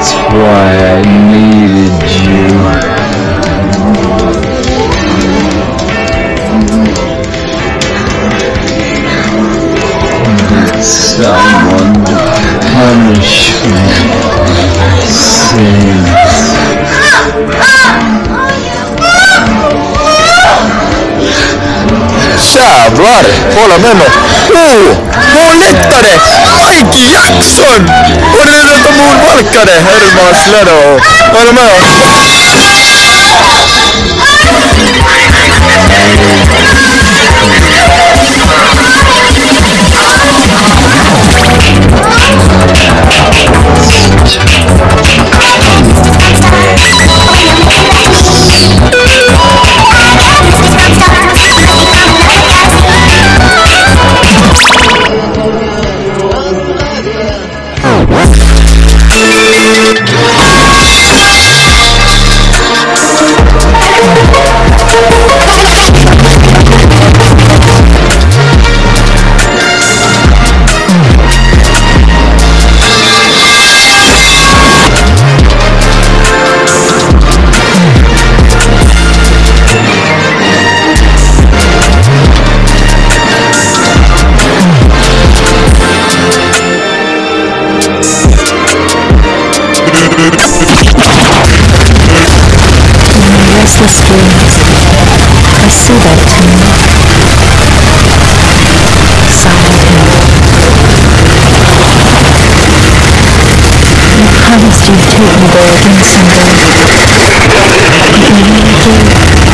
That's why I needed you. Someone to punish me. Sins. Jävlar! Kolla med mig! Oh! Hon lättade! Mike Jackson! Och det är detta att hon valkade Herman Slädo. Var du med? Dreams. I see that too. Silent hill. I promised you'd take me there again someday. You.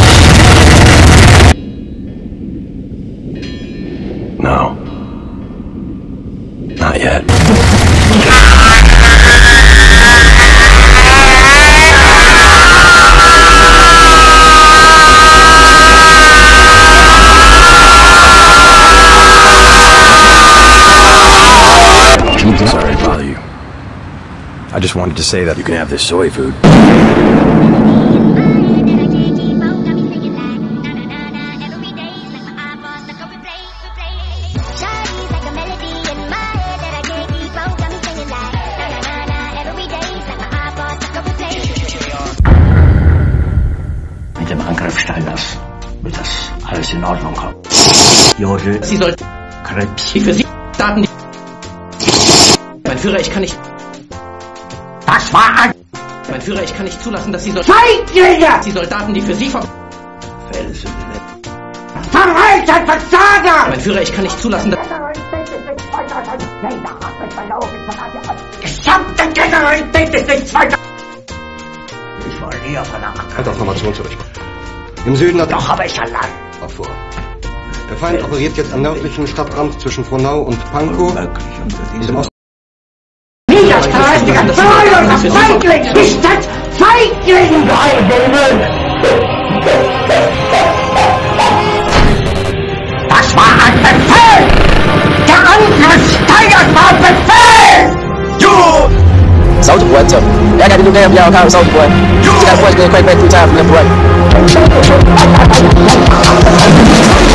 Just wanted to say that you can have this soy food. Mit dem Angriff Steiners wird das alles in Ordnung kommen. Jodel, Sie sollten krepieren für Sie Daten. Mein Führer, ich kann nicht. Das war ein. Mein Führer, ich kann nicht zulassen, dass Sie so. Feiglinge! Sie Soldaten, die für Sie ver. Felsen. Verreiter Versager! Mein Führer, ich kann nicht zulassen, dass. Gesamte Generalität ist nicht weiter. Ich war eher von der Halt auf Formation zurück. Im Süden hat Doch, aber ich allein. vor. Der Feind operiert jetzt am nördlichen Stadtrand zwischen Frohnau und Pankow. and the power of cycling is that cycling! Nein, David! Das war ein Befehl! Der Angriff Steiner war Befehl! You! Soldier gotta do damn y'all call him boy. You! That boy's been quite times from that boy.